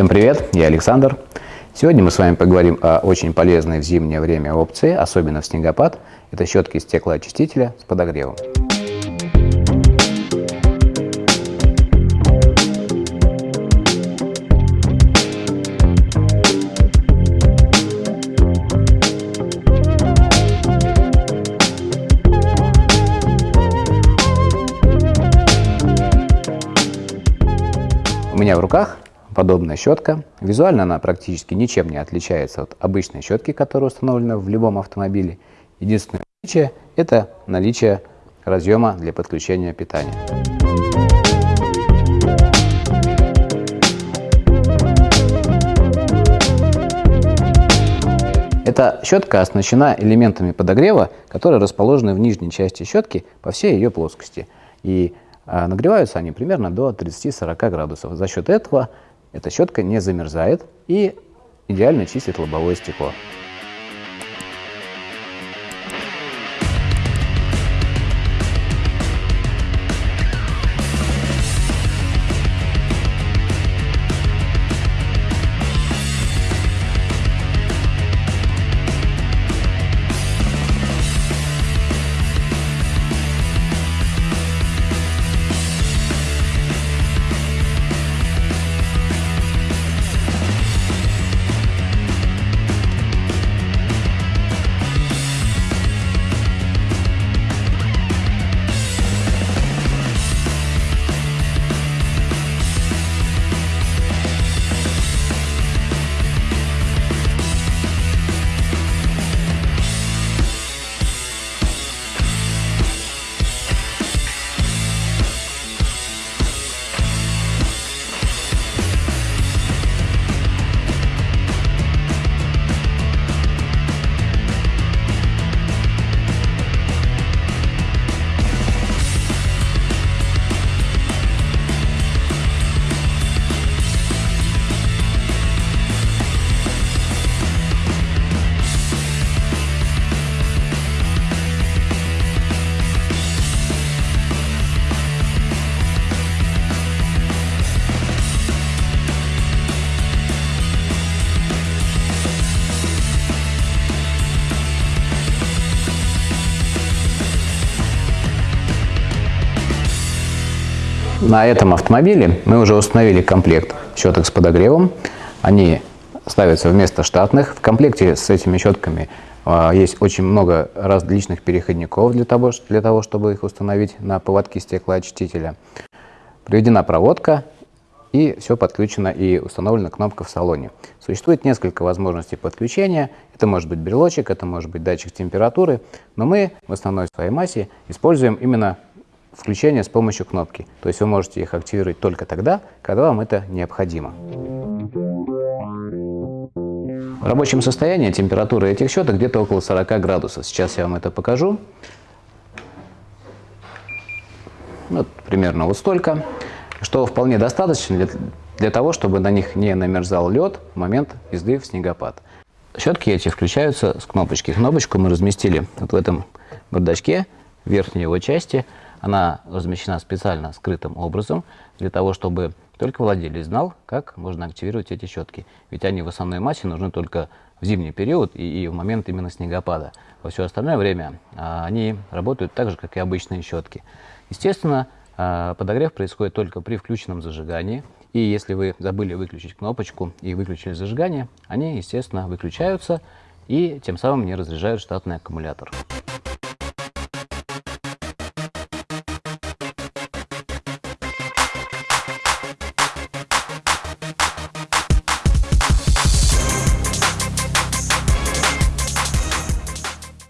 Всем привет, я Александр. Сегодня мы с вами поговорим о очень полезной в зимнее время опции, особенно в снегопад. Это щетки стеклоочистителя с подогревом. У меня в руках подобная щетка. Визуально она практически ничем не отличается от обычной щетки, которая установлена в любом автомобиле. Единственное отличие – это наличие разъема для подключения питания. Эта щетка оснащена элементами подогрева, которые расположены в нижней части щетки по всей ее плоскости. И а, нагреваются они примерно до 30-40 градусов. За счет этого эта щетка не замерзает и идеально чистит лобовое стекло. На этом автомобиле мы уже установили комплект щеток с подогревом. Они ставятся вместо штатных. В комплекте с этими щетками а, есть очень много различных переходников для того, для того, чтобы их установить на поводки стеклоочистителя. Проведена проводка и все подключено и установлена кнопка в салоне. Существует несколько возможностей подключения. Это может быть брелочек, это может быть датчик температуры, но мы в основной своей массе используем именно включение с помощью кнопки. То есть вы можете их активировать только тогда, когда вам это необходимо. В рабочем состоянии температура этих щеток где-то около 40 градусов. Сейчас я вам это покажу. Вот примерно вот столько, что вполне достаточно для, для того, чтобы на них не намерзал лед в момент езды в снегопад. Щетки эти включаются с кнопочки. Кнопочку мы разместили вот в этом бардачке, в верхней его части. Она размещена специально скрытым образом, для того, чтобы только владелец знал, как можно активировать эти щетки. Ведь они в основной массе нужны только в зимний период и, и в момент именно снегопада. Во все остальное время а, они работают так же, как и обычные щетки. Естественно, а, подогрев происходит только при включенном зажигании. И если вы забыли выключить кнопочку и выключили зажигание, они, естественно, выключаются и тем самым не разряжают штатный аккумулятор.